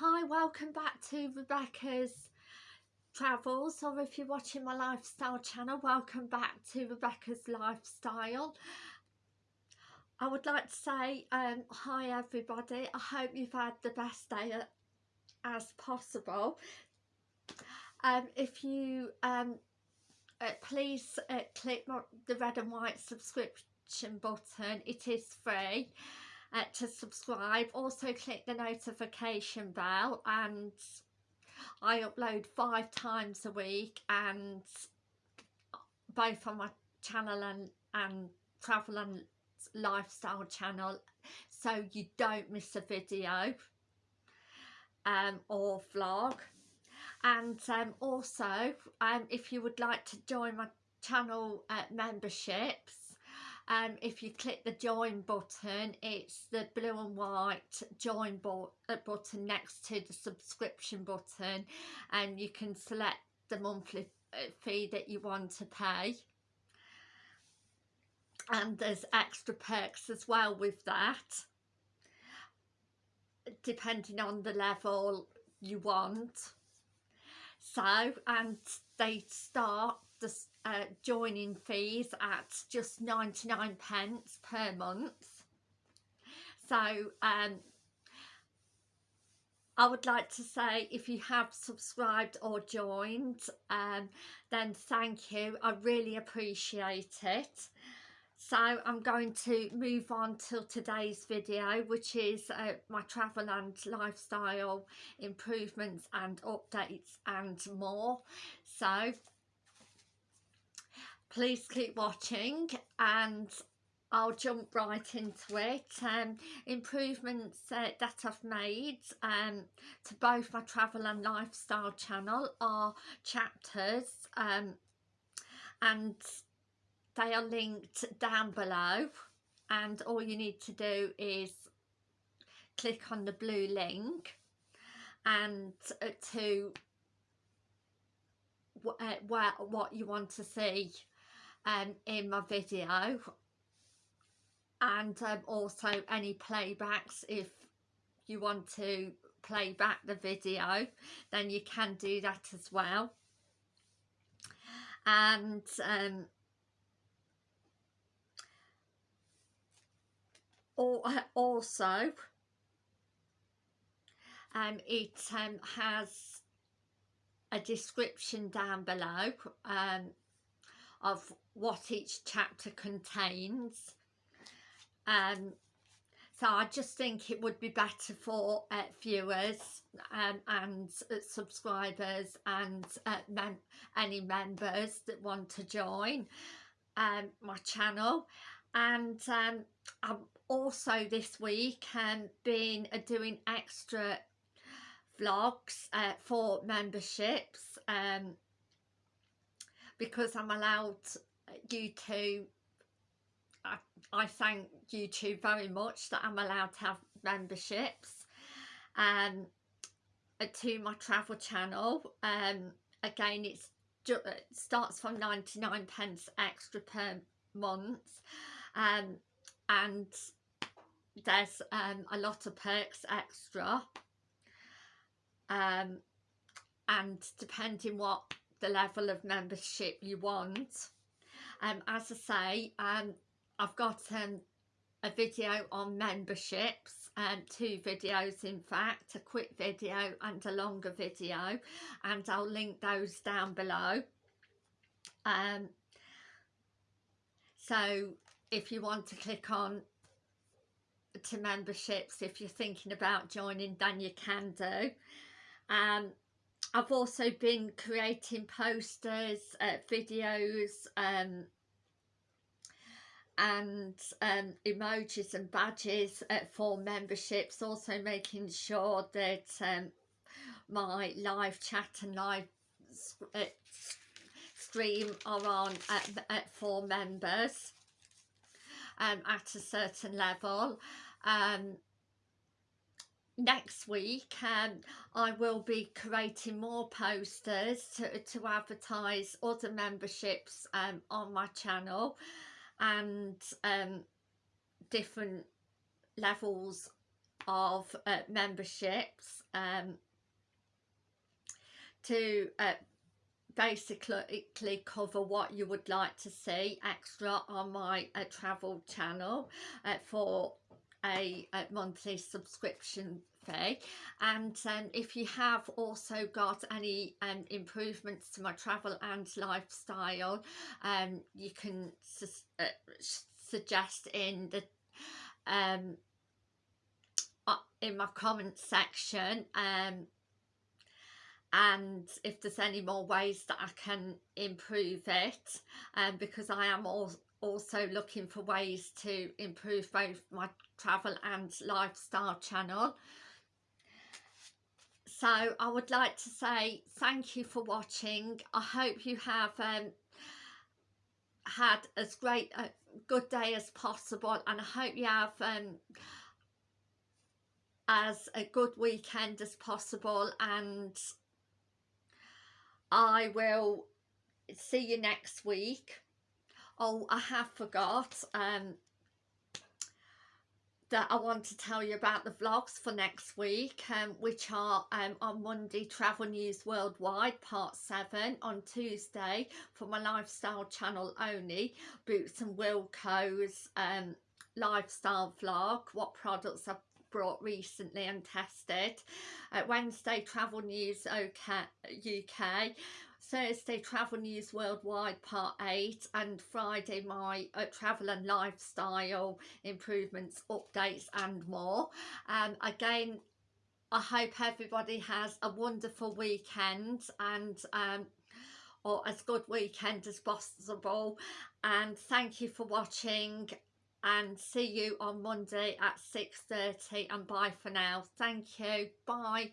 Hi, welcome back to Rebecca's Travels or if you're watching my lifestyle channel, welcome back to Rebecca's Lifestyle. I would like to say um, hi everybody, I hope you've had the best day as possible. Um, if you um, uh, please uh, click the red and white subscription button, it is free uh, to subscribe. Also click the notification bell and I upload five times a week and both on my channel and, and travel and lifestyle channel so you don't miss a video um, or vlog. And um, also um, if you would like to join my channel uh, memberships um, if you click the join button it's the blue and white join uh, button next to the subscription button and you can select the monthly uh, fee that you want to pay. And there's extra perks as well with that depending on the level you want. So and they start the uh, joining fees at just 99 pence per month. So um, I would like to say if you have subscribed or joined um, then thank you. I really appreciate it. So I'm going to move on to today's video which is uh, my travel and lifestyle improvements and updates and more. So please keep watching and I'll jump right into it. Um, improvements uh, that I've made um, to both my travel and lifestyle channel are chapters um, and they are linked down below and all you need to do is click on the blue link and uh, to uh, where what you want to see um, in my video. And um, also any playbacks if you want to play back the video then you can do that as well. And um, also um, it um, has a description down below. Um, of what each chapter contains. Um, so I just think it would be better for uh, viewers um, and uh, subscribers and uh, mem any members that want to join um, my channel. And um, I'm also this week um, been uh, doing extra vlogs uh, for memberships um, because I'm allowed you to I, I thank YouTube very much that I'm allowed to have memberships um, uh, to my travel channel. Um, again it starts from 99 pence extra per month um, and there's um, a lot of perks extra. Um, and depending what the level of membership you want. Um, as I say um, I've got um, a video on memberships and um, two videos in fact a quick video and a longer video and I'll link those down below. Um, so if you want to click on to memberships if you're thinking about joining then you can do. Um, I've also been creating posters, uh, videos um, and um, emojis and badges uh, for memberships also making sure that um, my live chat and live uh, stream are on at, at for members um, at a certain level. Um, next week um, I will be creating more posters to, to advertise other memberships um, on my channel and um, different levels of uh, memberships um, to uh, basically cover what you would like to see extra on my uh, travel channel uh, for a, a, monthly subscription fee. And um, if you have also got any um, improvements to my travel and lifestyle um, you can su uh, suggest in the um, uh, in my comment section um, and if there's any more ways that I can improve it um, because I am also looking for ways to improve both my travel and lifestyle channel so I would like to say thank you for watching I hope you have um, had as great a good day as possible and I hope you have um, as a good weekend as possible and I will see you next week. Oh, I have forgot um, that I want to tell you about the vlogs for next week, um, which are um, on Monday, Travel News Worldwide, Part 7, on Tuesday, for my lifestyle channel only, Boots and Wilko's um, lifestyle vlog, what products I've brought recently and tested. Uh, Wednesday, Travel News UK, Thursday, Travel News Worldwide Part 8 and Friday, my uh, travel and lifestyle improvements, updates and more. Um, again, I hope everybody has a wonderful weekend and um, or as good weekend as possible and thank you for watching and see you on Monday at 6.30 and bye for now. Thank you. Bye.